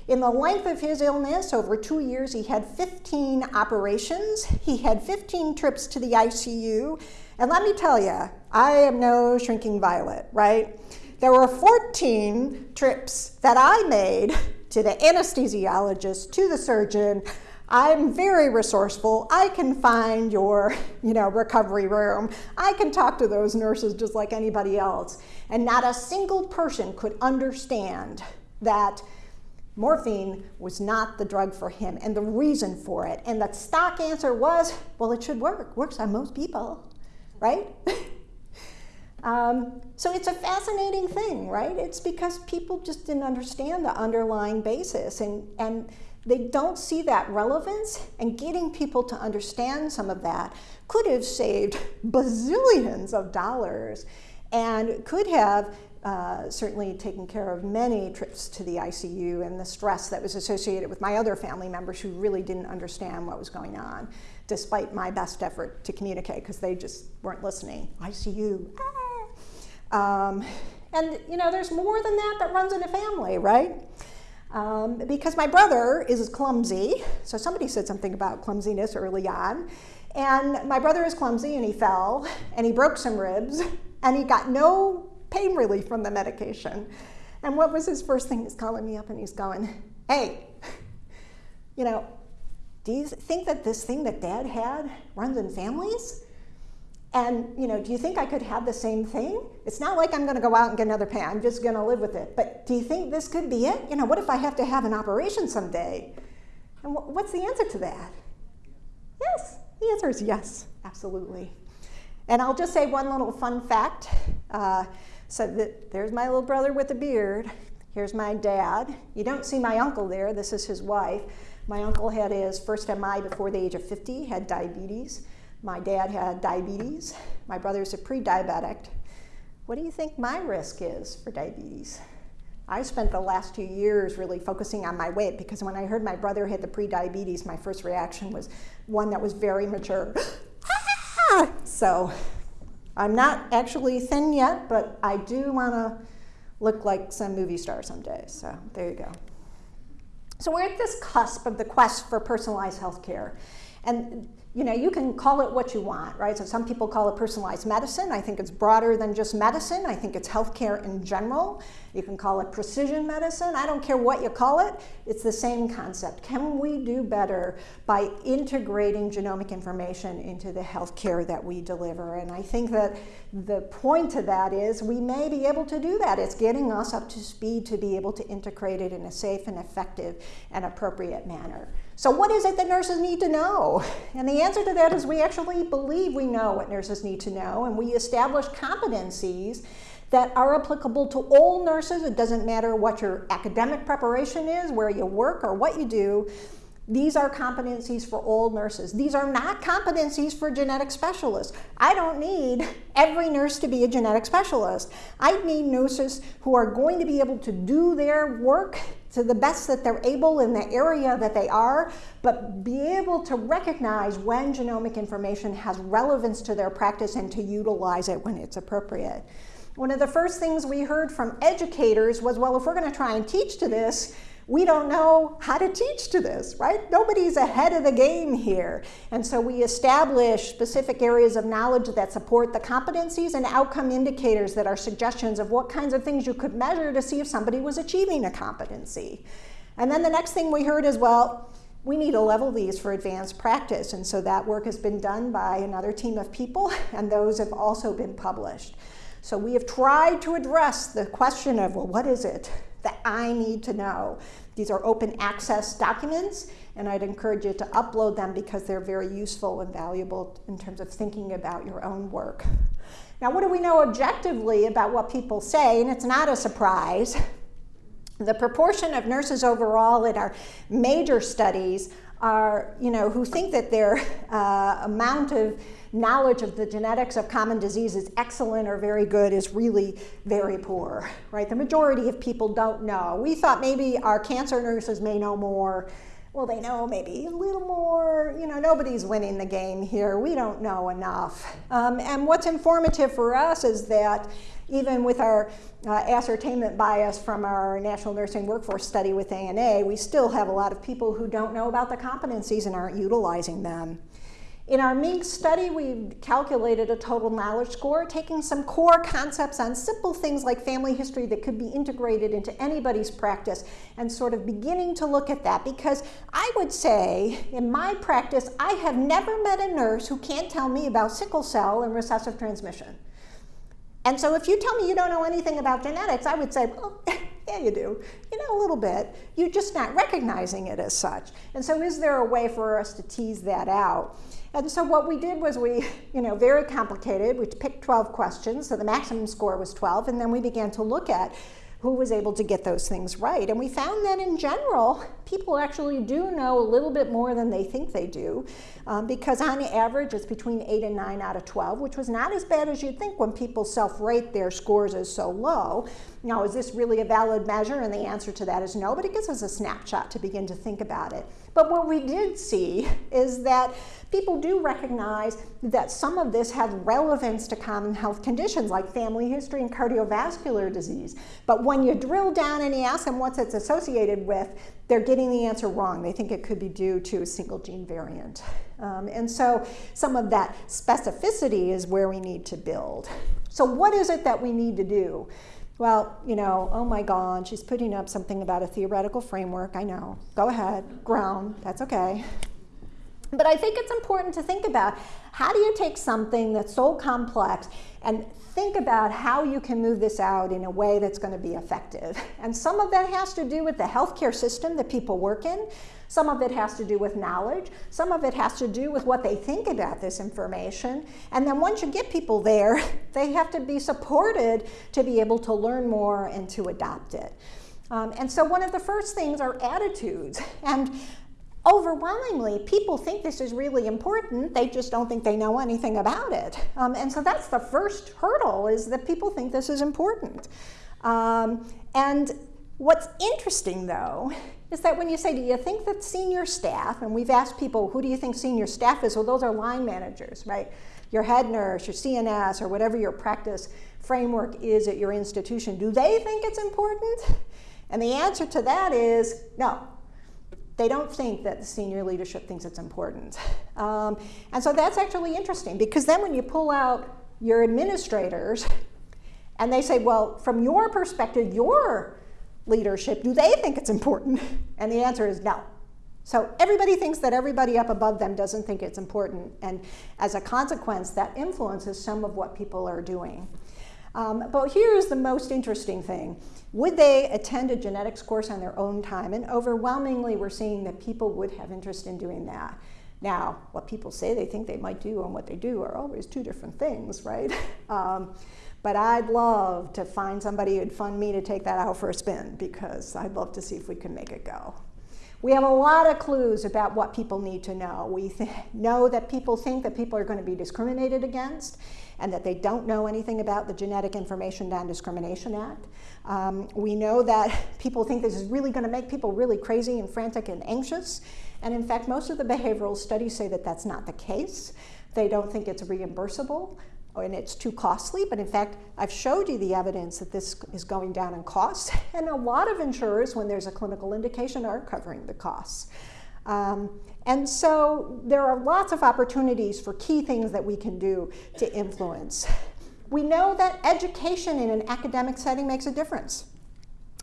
In the length of his illness, over two years, he had 15 operations. He had 15 trips to the ICU. And let me tell you, I am no shrinking violet, right? There were 14 trips that I made to the anesthesiologist, to the surgeon. I'm very resourceful. I can find your, you know, recovery room. I can talk to those nurses just like anybody else. And not a single person could understand that morphine was not the drug for him and the reason for it. And the stock answer was, well, it should work. Works on most people, right? (laughs) um, so it's a fascinating thing, right? It's because people just didn't understand the underlying basis and, and they don't see that relevance and getting people to understand some of that could have saved (laughs) bazillions of dollars and could have uh, certainly taken care of many trips to the ICU and the stress that was associated with my other family members who really didn't understand what was going on, despite my best effort to communicate because they just weren't listening. ICU. Ah. Um, and you know, there's more than that that runs in a family, right? Um, because my brother is clumsy, so somebody said something about clumsiness early on, and my brother is clumsy and he fell and he broke some ribs and he got no pain relief from the medication. And what was his first thing? He's calling me up and he's going, hey, you know, do you think that this thing that dad had runs in families? And, you know, do you think I could have the same thing? It's not like I'm going to go out and get another pain. I'm just going to live with it. But do you think this could be it? You know, what if I have to have an operation someday? And what's the answer to that? Yes. The answer is yes, absolutely. And I'll just say one little fun fact. Uh, so there's my little brother with a beard. Here's my dad. You don't see my uncle there. This is his wife. My uncle had his first MI before the age of 50, had diabetes. My dad had diabetes. My brother's a pre-diabetic. What do you think my risk is for diabetes? I spent the last two years really focusing on my weight because when I heard my brother had the pre-diabetes, my first reaction was one that was very mature. (gasps) Ah! so I'm not actually thin yet, but I do want to look like some movie star someday. So there you go. So we're at this cusp of the quest for personalized healthcare. And you know, you can call it what you want, right? So some people call it personalized medicine. I think it's broader than just medicine. I think it's healthcare in general. You can call it precision medicine. I don't care what you call it. It's the same concept. Can we do better by integrating genomic information into the healthcare that we deliver? And I think that the point to that is we may be able to do that. It's getting us up to speed to be able to integrate it in a safe and effective and appropriate manner. So what is it that nurses need to know? And the answer to that is we actually believe we know what nurses need to know and we establish competencies that are applicable to all nurses. It doesn't matter what your academic preparation is, where you work, or what you do. These are competencies for all nurses. These are not competencies for genetic specialists. I don't need every nurse to be a genetic specialist. I need nurses who are going to be able to do their work to the best that they're able in the area that they are, but be able to recognize when genomic information has relevance to their practice and to utilize it when it's appropriate. One of the first things we heard from educators was, well, if we're going to try and teach to this, we don't know how to teach to this, right? Nobody's ahead of the game here. And so we establish specific areas of knowledge that support the competencies and outcome indicators that are suggestions of what kinds of things you could measure to see if somebody was achieving a competency. And then the next thing we heard is, well, we need to level these for advanced practice. And so that work has been done by another team of people, (laughs) and those have also been published. So we have tried to address the question of, well, what is it that I need to know? These are open access documents, and I'd encourage you to upload them because they're very useful and valuable in terms of thinking about your own work. Now, what do we know objectively about what people say? And it's not a surprise. The proportion of nurses overall in our major studies are, you know, who think that their uh, amount of knowledge of the genetics of common disease is excellent or very good is really very poor, right? The majority of people don't know. We thought maybe our cancer nurses may know more. Well, they know maybe a little more. You know, nobody's winning the game here. We don't know enough. Um, and what's informative for us is that even with our uh, ascertainment bias from our National Nursing Workforce Study with ANA, we still have a lot of people who don't know about the competencies and aren't utilizing them. In our MINC study, we calculated a total knowledge score, taking some core concepts on simple things like family history that could be integrated into anybody's practice and sort of beginning to look at that because I would say in my practice, I have never met a nurse who can't tell me about sickle cell and recessive transmission. And so if you tell me you don't know anything about genetics, I would say, well, oh, (laughs) yeah, you do. You know a little bit. You're just not recognizing it as such. And so is there a way for us to tease that out? And so what we did was we, (laughs) you know, very complicated. We picked 12 questions, so the maximum score was 12, and then we began to look at who was able to get those things right. And we found that in general, people actually do know a little bit more than they think they do, um, because on average, it's between 8 and 9 out of 12, which was not as bad as you'd think when people self-rate their scores as so low. Now, is this really a valid measure? And the answer to that is no, but it gives us a snapshot to begin to think about it. But what we did see is that people do recognize that some of this has relevance to common health conditions like family history and cardiovascular disease. But when you drill down and you ask them what it's associated with, they're getting the answer wrong. They think it could be due to a single gene variant. Um, and so some of that specificity is where we need to build. So what is it that we need to do? Well, you know, oh my God, she's putting up something about a theoretical framework. I know. Go ahead, groan, that's okay. But I think it's important to think about how do you take something that's so complex and think about how you can move this out in a way that's going to be effective. And some of that has to do with the healthcare system that people work in. Some of it has to do with knowledge. Some of it has to do with what they think about this information. And then once you get people there, (laughs) they have to be supported to be able to learn more and to adopt it. Um, and so one of the first things are attitudes. (laughs) And overwhelmingly, people think this is really important. They just don't think they know anything about it. Um, and so that's the first hurdle is that people think this is important. Um, and what's interesting though is that when you say, do you think that senior staff, and we've asked people, who do you think senior staff is? Well, those are line managers, right? Your head nurse, your CNS, or whatever your practice framework is at your institution. Do they think it's important? And the answer to that is no. They don't think that the senior leadership thinks it's important. Um, and so that's actually interesting because then when you pull out your administrators and they say, well, from your perspective, your leadership, do they think it's important? (laughs) And the answer is no. So everybody thinks that everybody up above them doesn't think it's important. And as a consequence, that influences some of what people are doing. Um, but here's the most interesting thing. Would they attend a genetics course on their own time? And overwhelmingly, we're seeing that people would have interest in doing that. Now, what people say they think they might do and what they do are always two different things, right? (laughs) Um, but I'd love to find somebody who'd fund me to take that out for a spin because I'd love to see if we can make it go. We have a lot of clues about what people need to know. We (laughs) know that people think that people are going to be discriminated against and that they don't know anything about the Genetic Information Non-Discrimination Act. Um, we know that (laughs) people think this is really going to make people really crazy and frantic and anxious. And in fact, most of the behavioral studies say that that's not the case. They don't think it's reimbursable and it's too costly, but in fact, I've showed you the evidence that this is going down in costs, (laughs) and a lot of insurers, when there's a clinical indication, are covering the costs. Um, and so there are lots of opportunities for key things that we can do to influence. We know that education in an academic setting makes a difference.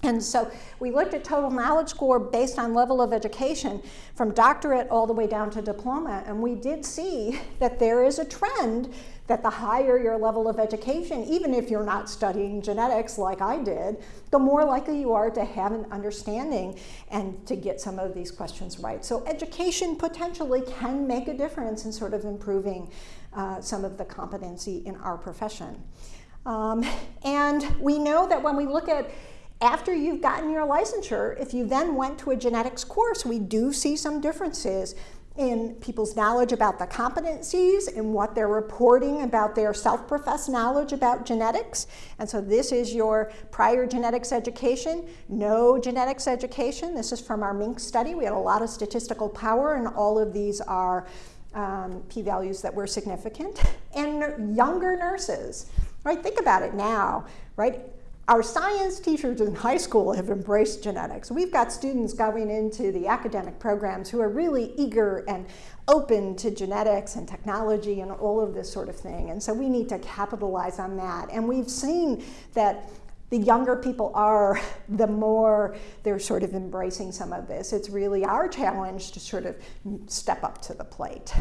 And so we looked at total knowledge score based on level of education from doctorate all the way down to diploma, and we did see that there is a trend that the higher your level of education, even if you're not studying genetics like I did, the more likely you are to have an understanding and to get some of these questions right. So education potentially can make a difference in sort of improving uh, some of the competency in our profession. Um, and we know that when we look at after you've gotten your licensure, if you then went to a genetics course, we do see some differences in people's knowledge about the competencies and what they're reporting about their self-professed knowledge about genetics. And so this is your prior genetics education, no genetics education. This is from our MINC study. We had a lot of statistical power and all of these are um, p-values that were significant. And younger nurses, right? Think about it now, right? Our science teachers in high school have embraced genetics. We've got students going into the academic programs who are really eager and open to genetics and technology and all of this sort of thing. And so we need to capitalize on that. And we've seen that the younger people are, (laughs) the more they're sort of embracing some of this. It's really our challenge to sort of step up to the plate.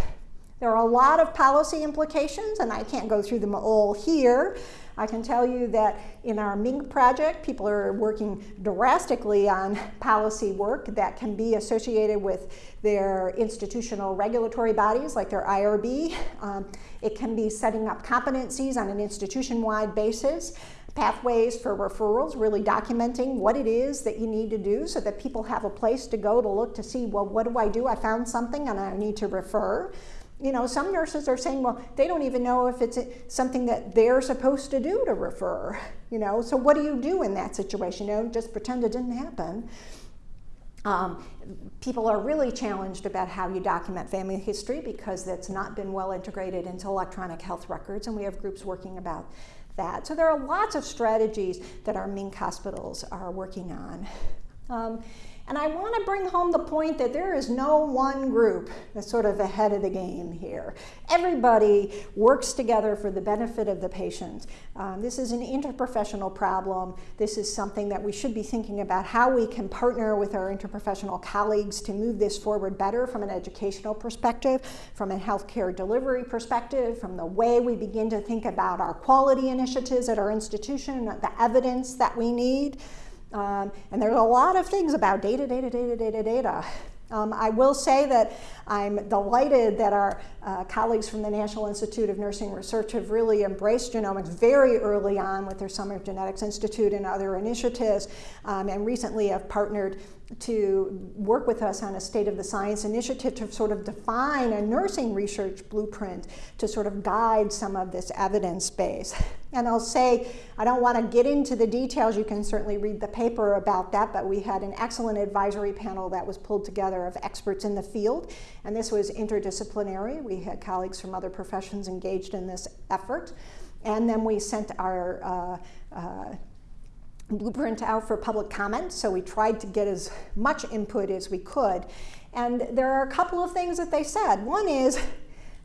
There are a lot of policy implications, and I can't go through them all here, I can tell you that in our MINC project, people are working drastically on policy work that can be associated with their institutional regulatory bodies like their IRB. Um, it can be setting up competencies on an institution-wide basis pathways for referrals, really documenting what it is that you need to do so that people have a place to go to look to see, well, what do I do? I found something and I need to refer you know, some nurses are saying, well, they don't even know if it's something that they're supposed to do to refer, you know, so what do you do in that situation? You know, just pretend it didn't happen. Um, people are really challenged about how you document family history because that's not been well integrated into electronic health records, and we have groups working about that. So there are lots of strategies that our MINC hospitals are working on. Um, and I want to bring home the point that there is no one group that's sort of ahead of the game here. Everybody works together for the benefit of the patient. Um, this is an interprofessional problem. This is something that we should be thinking about how we can partner with our interprofessional colleagues to move this forward better from an educational perspective, from a healthcare delivery perspective, from the way we begin to think about our quality initiatives at our institution, the evidence that we need. Um, and there's a lot of things about data, data, data, data, data. Um, I will say that I'm delighted that our uh, colleagues from the National Institute of Nursing Research have really embraced genomics very early on with their Summer Genetics Institute and other initiatives, um, and recently have partnered to work with us on a State of the Science initiative to sort of define a nursing research blueprint to sort of guide some of this evidence base. (laughs) And I'll say, I don't want to get into the details, you can certainly read the paper about that, but we had an excellent advisory panel that was pulled together of experts in the field, and this was interdisciplinary. We had colleagues from other professions engaged in this effort. And then we sent our uh, uh, blueprint out for public comment, so we tried to get as much input as we could. And there are a couple of things that they said. One is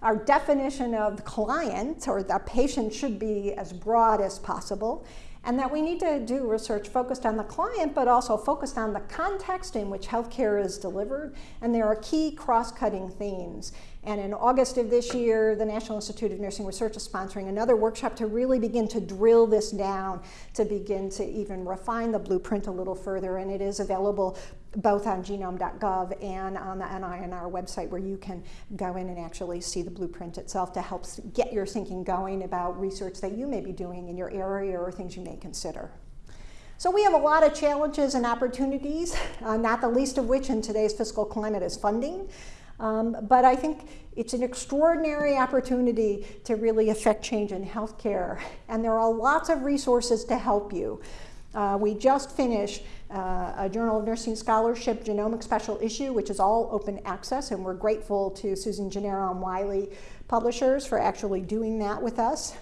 our definition of client or the patient should be as broad as possible and that we need to do research focused on the client, but also focused on the context in which healthcare is delivered. And there are key cross-cutting themes. And in August of this year, the National Institute of Nursing Research is sponsoring another workshop to really begin to drill this down, to begin to even refine the blueprint a little further. And it is available both on genome.gov and on the NINR website where you can go in and actually see the blueprint itself to help get your thinking going about research that you may be doing in your area or things you may consider. So we have a lot of challenges and opportunities, uh, not the least of which in today's fiscal climate is funding. Um, but I think it's an extraordinary opportunity to really affect change in healthcare. And there are lots of resources to help you. Uh, we just finished uh, a Journal of Nursing Scholarship Genomic Special Issue, which is all open access, and we're grateful to Susan Gennaro and Wiley Publishers for actually doing that with us.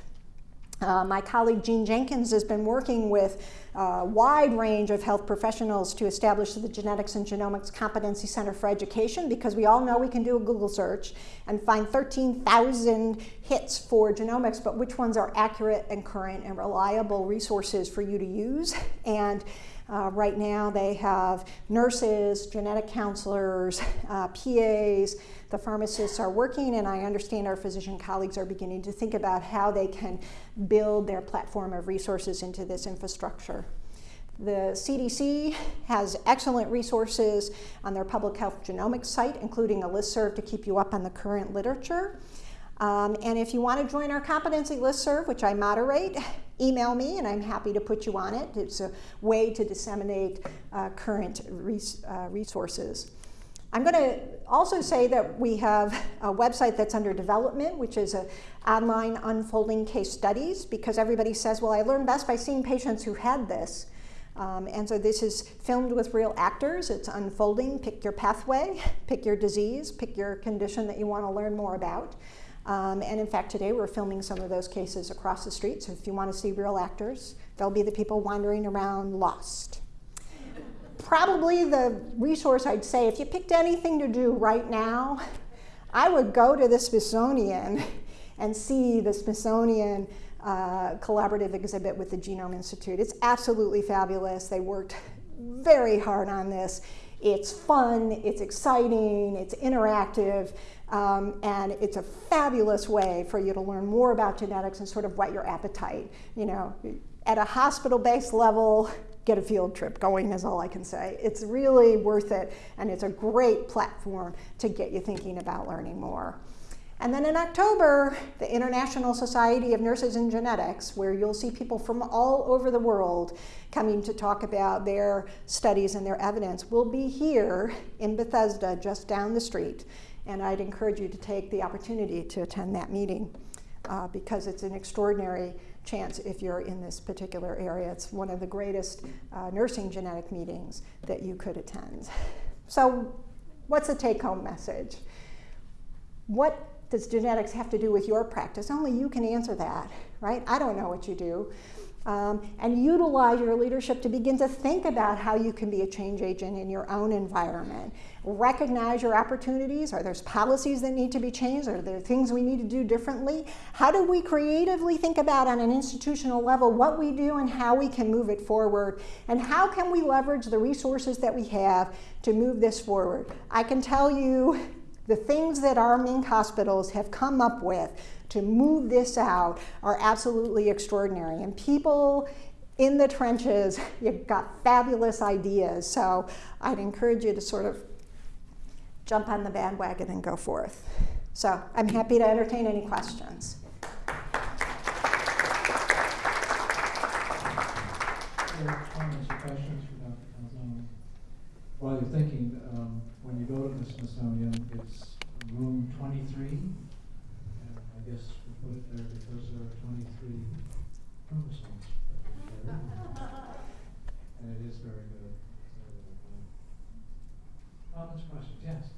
Uh, my colleague Jean Jenkins has been working with a wide range of health professionals to establish the Genetics and Genomics Competency Center for Education because we all know we can do a Google search and find 13,000 hits for genomics, but which ones are accurate and current and reliable resources for you to use. And uh, right now they have nurses, genetic counselors, (laughs) uh, PAs, the pharmacists are working and I understand our physician colleagues are beginning to think about how they can build their platform of resources into this infrastructure. The CDC has excellent resources on their public health genomics site, including a listserv to keep you up on the current literature. Um, and if you want to join our competency listserv, which I moderate, email me and I'm happy to put you on it. It's a way to disseminate uh, current res uh, resources. I'm going to also say that we have a website that's under development, which is a online unfolding case studies, because everybody says, well, I learned best by seeing patients who had this. Um, and so this is filmed with real actors. It's unfolding. Pick your pathway, pick your disease, pick your condition that you want to learn more about. Um, and in fact, today we're filming some of those cases across the street. So if you want to see real actors, they'll be the people wandering around lost. Probably the resource I'd say, if you picked anything to do right now, I would go to the Smithsonian (laughs) and see the Smithsonian uh, collaborative exhibit with the Genome Institute. It's absolutely fabulous. They worked very hard on this. It's fun, it's exciting, it's interactive. Um, and it's a fabulous way for you to learn more about genetics and sort of whet your appetite. You know, at a hospital-based level, get a field trip going is all I can say. It's really worth it, and it's a great platform to get you thinking about learning more. And then in October, the International Society of Nurses in Genetics, where you'll see people from all over the world coming to talk about their studies and their evidence, will be here in Bethesda, just down the street and I'd encourage you to take the opportunity to attend that meeting uh, because it's an extraordinary chance if you're in this particular area. It's one of the greatest uh, nursing genetic meetings that you could attend. (laughs) So what's the take-home message? What does genetics have to do with your practice? Only you can answer that, right? I don't know what you do um, and utilize your leadership to begin to think about how you can be a change agent in your own environment. Recognize your opportunities. Are there policies that need to be changed? Are there things we need to do differently? How do we creatively think about on an institutional level what we do and how we can move it forward? And how can we leverage the resources that we have to move this forward? I can tell you the things that our MINC hospitals have come up with to move this out are absolutely extraordinary. And people in the trenches, (laughs) you've got fabulous ideas. So I'd encourage you to sort of jump on the bandwagon and go forth. So I'm happy to entertain any questions. While you're thinking, um, when you go to the Smithsonian, it's room 23 guess we put it there because there are twenty-three chromosomes. (laughs) And it is very good. Comments, questions? Yes?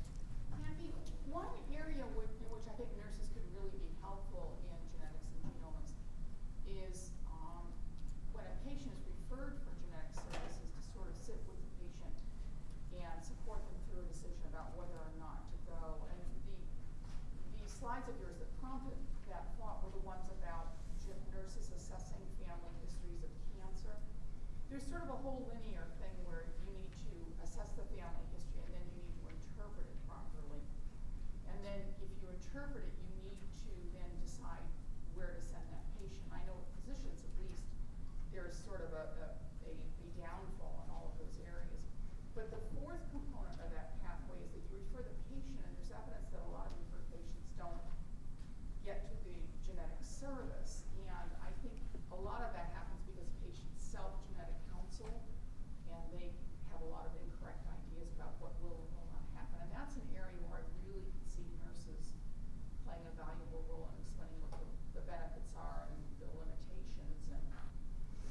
Kathy, one area which, in which I think nurses could really be helpful in genetics and genomics is, um, when a patient is referred for genetic services, to sort of sit with the patient and support them through a decision about whether or not to go. And the, the slides of yours that prompted that thought were the ones about gen- nurses assessing family histories of cancer. There's sort of a whole linear thing where you need to assess the family history and then you need to interpret it properly. And then if you interpret it, you need to then decide where to send that patient. I know with physicians at least, there's sort of a, a, a a downfall in all of those areas. But the fourth component of that pathway is that you refer the patient, and there's evidence that a lot of referred patients don't get to the genetic service. And I think a lot of that happens because patients self-genetic counsel, and they have a lot of incorrect ideas about what will and will not happen. And that's an area where I really can see nurses playing a valuable role in explaining what the, the benefits are and the limitations and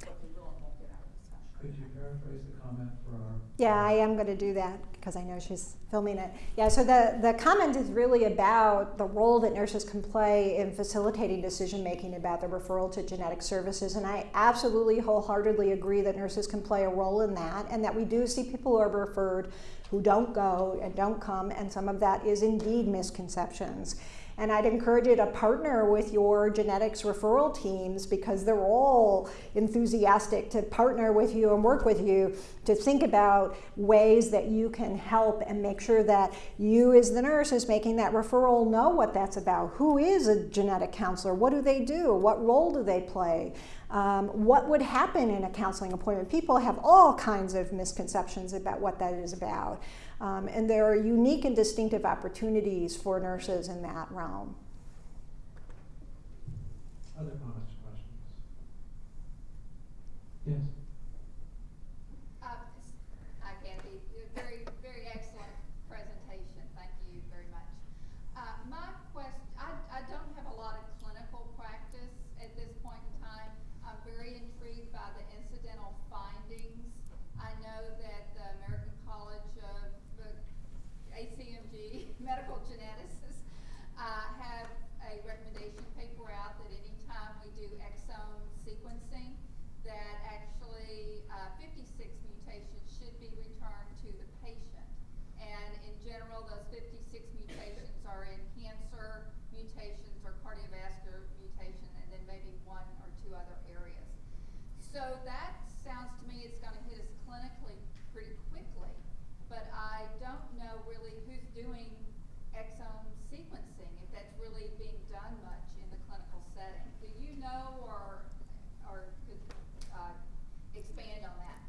what they will and won't get out of the session. Could you paraphrase the comment for our? Yeah, I am going to do that because I know she's filming it. Yeah, so the, the comment is really about the role that nurses can play in facilitating decision making about the referral to genetic services. And I absolutely wholeheartedly agree that nurses can play a role in that and that we do see people who are referred who don't go and don't come, and some of that is indeed misconceptions. And I'd encourage you to partner with your genetics referral teams because they're all enthusiastic to partner with you and work with you to think about ways that you can help and make sure that you, as the nurse, is making that referral know what that's about. Who is a genetic counselor? What do they do? What role do they play? Um, what would happen in a counseling appointment? People have all kinds of misconceptions about what that is about. Um, and there are unique and distinctive opportunities for nurses in that realm. Other comments, questions? Yes? Uh, Hi Kathy, very, very excellent presentation, thank you very much. Uh, my quest, I, I don't have a lot of clinical practice at this point in time. I'm very intrigued by the incidental findings. I know that the American College of uh, ACMG, medical geneticists, uh, have a recommendation paper out that anytime we do exome sequencing, that actually uh, 56 mutations should be returned to the patient. And in general, those 56 mutations are in cancer mutations or cardiovascular mutation, and then maybe one or two other areas. So that sounds to me it's going to hit us clinically pretty quickly, but I don't know really who's doing exome sequencing, if that's really being done much in the clinical setting. Do you know or, or could uh, expand on that?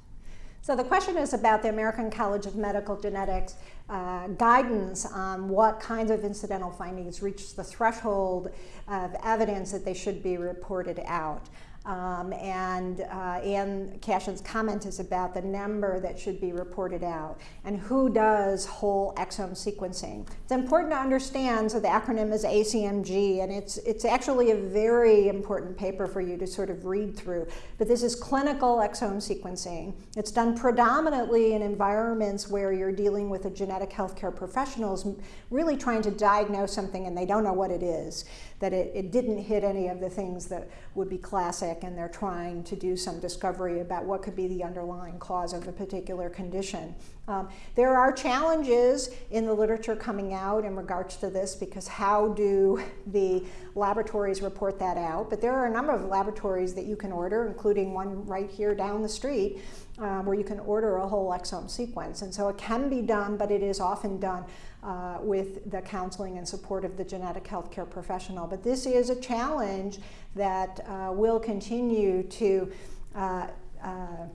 So the question is about the American College of Medical Genetics uh, guidance on what kinds of incidental findings reach the threshold of evidence that they should be reported out. Um, and uh, Ann Cashion's comment is about the number that should be reported out and who does whole exome sequencing. It's important to understand, so the acronym is ACMG, and it's, it's actually a very important paper for you to sort of read through. But this is clinical exome sequencing. It's done predominantly in environments where you're dealing with a genetic healthcare professionals really trying to diagnose something and they don't know what it is, that it, it didn't hit any of the things that would be classic and they're trying to do some discovery about what could be the underlying cause of a particular condition. Um, there are challenges in the literature coming out in regards to this because how do the laboratories report that out? But there are a number of laboratories that you can order, including one right here down the street, um, where you can order a whole exome sequence. And so it can be done, but it is often done uh, with the counseling and support of the genetic healthcare professional. But this is a challenge that uh, will continue to uh, uh,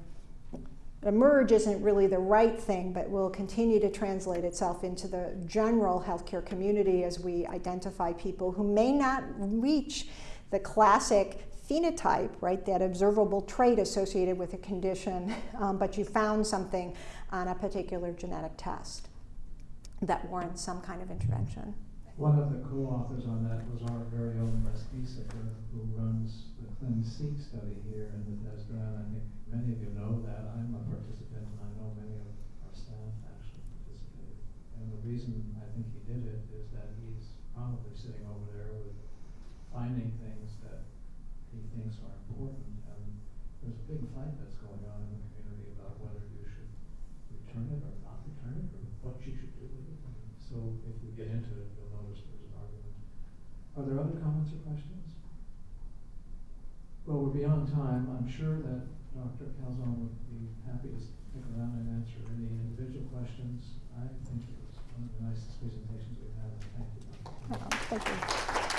emerge isn't really the right thing, but will continue to translate itself into the general healthcare community as we identify people who may not reach the classic phenotype, right, that observable trait associated with a condition, (laughs) um, but you found something on a particular genetic test that warrants some kind of intervention. One of the co-authors on that was our very own Les who runs the ClinSeq study here in Bethesda, and I think many of you know that. I'm a participant, and I know many of our staff actually participated. And the reason I think he did it is that he's probably sitting over there with finding things that he thinks are important. And there's a big fight that's going on in the community about whether you should return it or not return it, or what you should do with it. And So if we get into it, you'll notice there's an argument. Are there other comments or questions? Well, we're beyond time. I'm sure that Dr. Calzone would be happy to stick around and answer any individual questions. I think it was one of the nicest presentations we've had. Thank you. Oh, thank you.